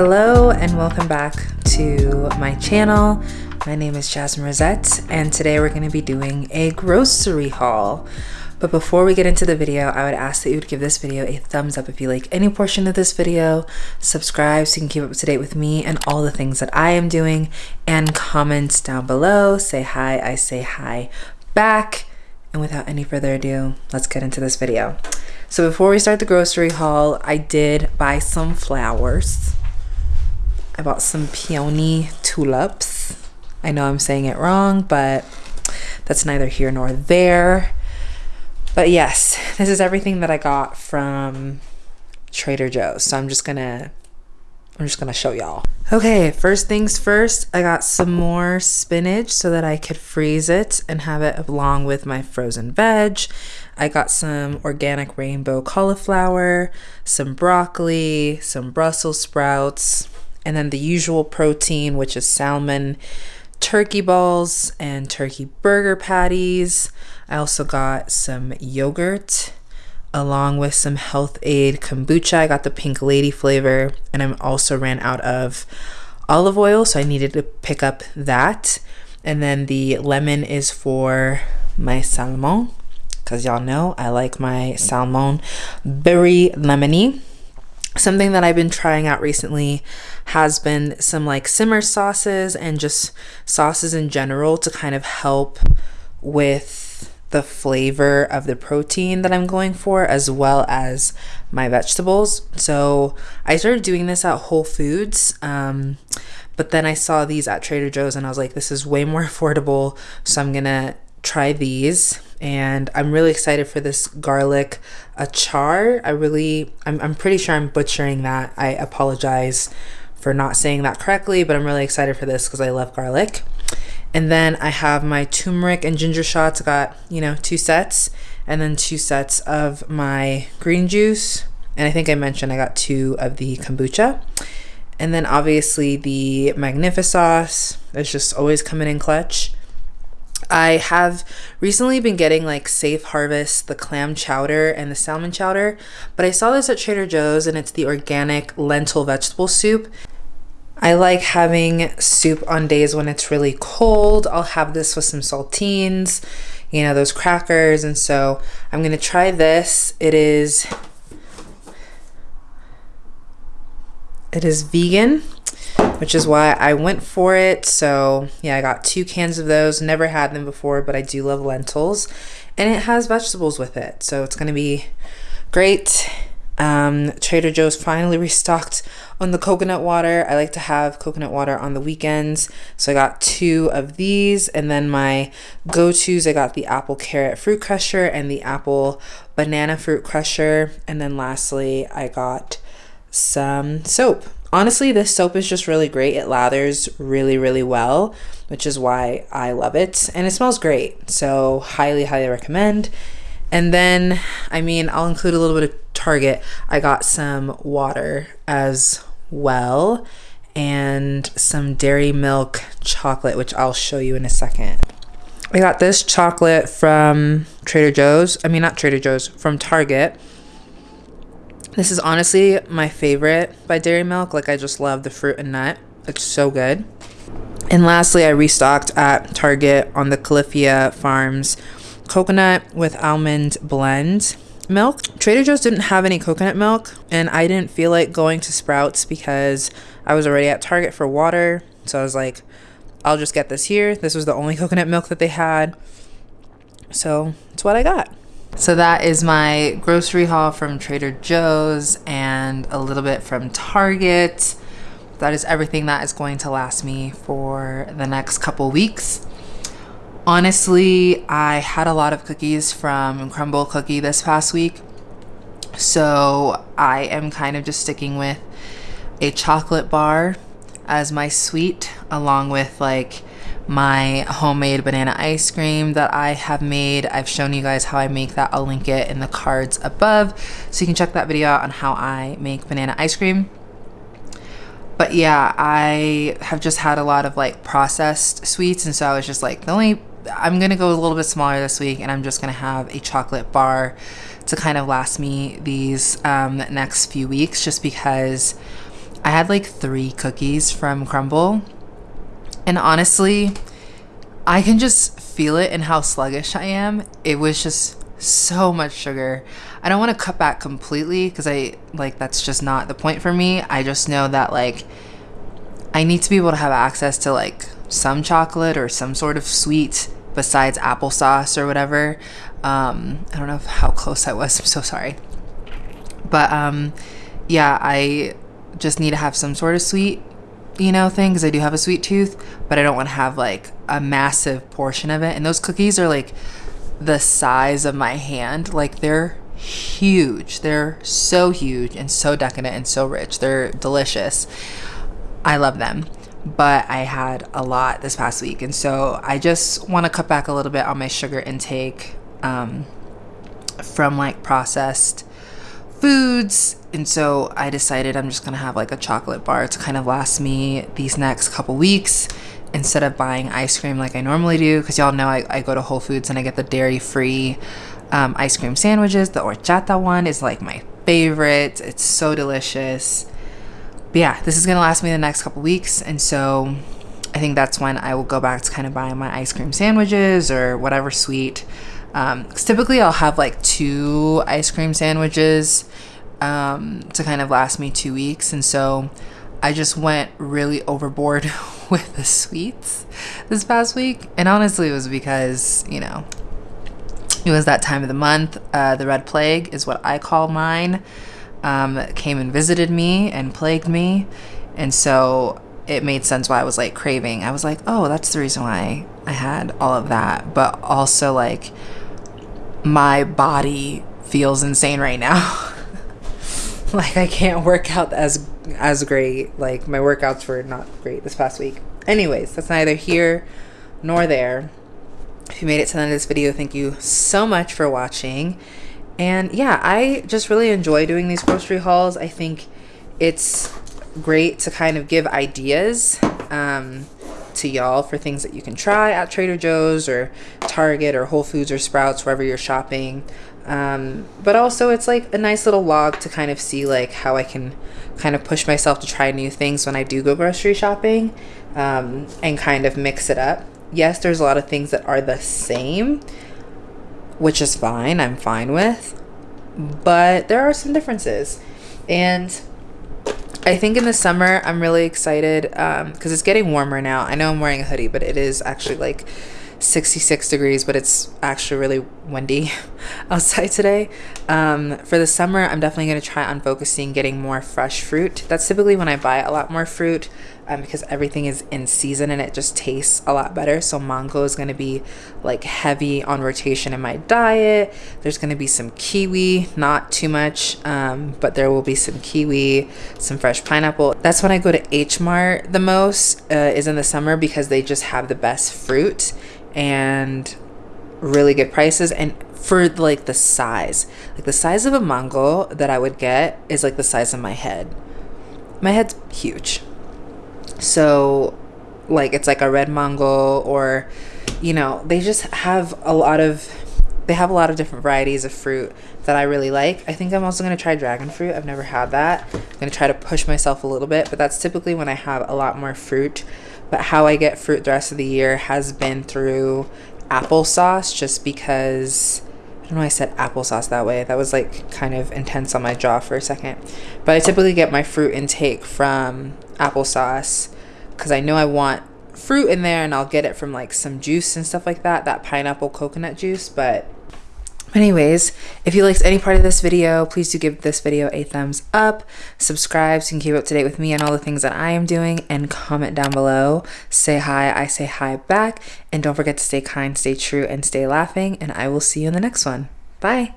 Hello and welcome back to my channel. My name is Jasmine Rosette and today we're going to be doing a grocery haul. But before we get into the video, I would ask that you would give this video a thumbs up if you like any portion of this video, subscribe so you can keep up to date with me and all the things that I am doing, and comments down below. Say hi, I say hi back. And without any further ado, let's get into this video. So before we start the grocery haul, I did buy some flowers. I bought some peony tulips. I know I'm saying it wrong, but that's neither here nor there. But yes, this is everything that I got from Trader Joe's. So I'm just gonna I'm just gonna show y'all. Okay, first things first, I got some more spinach so that I could freeze it and have it along with my frozen veg. I got some organic rainbow cauliflower, some broccoli, some Brussels sprouts, and then the usual protein, which is salmon, turkey balls, and turkey burger patties. I also got some yogurt along with some Health-Ade kombucha. I got the pink lady flavor, and I also ran out of olive oil, so I needed to pick up that. And then the lemon is for my salmon, because y'all know I like my salmon very lemony. Something that I've been trying out recently has been some like simmer sauces and just sauces in general to kind of help with the flavor of the protein that I'm going for as well as my vegetables. So I started doing this at Whole Foods. Um, but then I saw these at Trader Joe's and I was like, this is way more affordable. So I'm gonna try these and I'm really excited for this garlic achar. I really, I'm, I'm pretty sure I'm butchering that. I apologize for not saying that correctly, but I'm really excited for this because I love garlic. And then I have my turmeric and ginger shots. Got, you know, two sets and then two sets of my green juice. And I think I mentioned I got two of the kombucha. And then obviously the Magnifisauce is just always coming in clutch. I have recently been getting like Safe Harvest, the clam chowder and the salmon chowder, but I saw this at Trader Joe's and it's the organic lentil vegetable soup. I like having soup on days when it's really cold. I'll have this with some saltines, you know, those crackers. And so I'm going to try this. It is, it is vegan which is why I went for it. So yeah, I got two cans of those. Never had them before, but I do love lentils. And it has vegetables with it. So it's going to be great. Um, Trader Joe's finally restocked on the coconut water. I like to have coconut water on the weekends. So I got two of these. And then my go-tos, I got the apple carrot fruit crusher and the apple banana fruit crusher. And then lastly, I got some soap honestly this soap is just really great. It lathers really really well which is why i love it. And it smells great. So highly highly recommend. And then i mean i'll include a little bit of target. I got some water as well and some dairy milk chocolate which i'll show you in a second. I got this chocolate from trader joe's. I mean not trader joe's from target this is honestly my favorite by Dairy Milk. Like I just love the fruit and nut. It's so good. And lastly, I restocked at Target on the Califia Farms coconut with almond blend milk. Trader Joe's didn't have any coconut milk and I didn't feel like going to Sprouts because I was already at Target for water. So I was like, I'll just get this here. This was the only coconut milk that they had. So it's what I got. So that is my grocery haul from Trader Joe's and a little bit from Target. That is everything that is going to last me for the next couple weeks. Honestly, I had a lot of cookies from Crumbl Cookie this past week. So I am kind of just sticking with a chocolate bar as my sweet along with like my homemade banana ice cream that I have made. I've shown you guys how I make that. I'll link it in the cards above so you can check that video out on how I make banana ice cream. But yeah, I have just had a lot of like processed sweets and so I was just like the only I'm gonna go a little bit smaller this week and I'm just gonna have a chocolate bar to kind of last me these um, next few weeks just because I had like three cookies from Crumbl. And honestly, I can just feel it in how sluggish I am. It was just so much sugar. I don't want to cut back completely because I like that's just not the point for me. I just know that like I need to be able to have access to like some chocolate or some sort of sweet besides applesauce or whatever. Um, I don't know how close I was. I'm so sorry. But um, yeah, I just need to have some sort of sweet, you know, thing because I do have a sweet tooth, but I don't want to have like a massive portion of it. And those cookies are like the size of my hand. Like they're huge. They're so huge and so decadent and so rich. They're delicious. I love them. But I had a lot this past week. And so I just want to cut back a little bit on my sugar intake um, from like processed foods. And so I decided I'm just to have like a chocolate bar to kind of last me these next couple weeks instead of buying ice cream like I normally do. Because y'all know I, I go to Whole Foods and I get the dairy free um, ice cream sandwiches. The horchata one is like my favorite. It's so delicious. But yeah, this is to last me the next couple weeks. And so I think that's when I will go back to kind of buying my ice cream sandwiches or whatever sweet. Um, typically I'll have like two ice cream sandwiches um, to kind of last me two weeks. And so I just went really overboard with the sweets this past week. And honestly, it was because, you know, it was that time of the month. Uh, the Red Plague is what I call mine. Um, came and visited me and plagued me. And so it made sense why I was like craving. I was like, oh, that's the reason why I had all of that. But also, like, my body feels insane right now. like, I can't work out as as great. Like, my workouts were not great this past week. Anyways, that's neither here nor there. If you made it to the end of this video, thank you so much for watching. And yeah, I just really enjoy doing these grocery hauls. I think it's great to kind of give ideas um, to y'all for things that you can try at Trader Joe's or Target or Whole Foods or Sprouts, wherever you're shopping. Um, but also it's like a nice little log to kind of see like how I can kind of push myself to try new things when I do go grocery shopping um, and kind of mix it up yes, there's a lot of things that are the same, which is fine. I'm fine with. But there are some differences. And I think in the summer, I'm really excited because um, it's getting warmer now. I know I'm wearing a hoodie, but it is actually like 66 degrees, but it's actually really windy outside today. Um, for the summer, I'm definitely going to try on focusing getting more fresh fruit. That's typically when I buy a lot more fruit um, because everything is in season and it just tastes a lot better. So mango is going to be like heavy on rotation in my diet. There's going to be some kiwi, not too much, um, but there will be some kiwi, some fresh pineapple. That's when I go to H Mart the most uh, is in the summer because they just have the best fruit and really good prices and for like the size like the size of a mango that i would get is like the size of my head my head's huge so like it's like a red mango or you know they just have a lot of they have a lot of different varieties of fruit that I really like. I think I'm also going to try dragon fruit. I've never had that. I'm going to try to push myself a little bit, but that's typically when I have a lot more fruit but how I get fruit the rest of the year has been through applesauce just because I don't know I said applesauce that way. That was like kind of intense on my jaw for a second. But I typically get my fruit intake from applesauce because I know I want fruit in there and I'll get it from like some juice and stuff like that, that pineapple coconut juice, but Anyways, if you liked any part of this video, please do give this video a thumbs up, subscribe so you can keep up to date with me and all the things that I am doing, and comment down below. Say hi, I say hi back, and don't forget to stay kind, stay true, and stay laughing, and I will see you in the next one. Bye!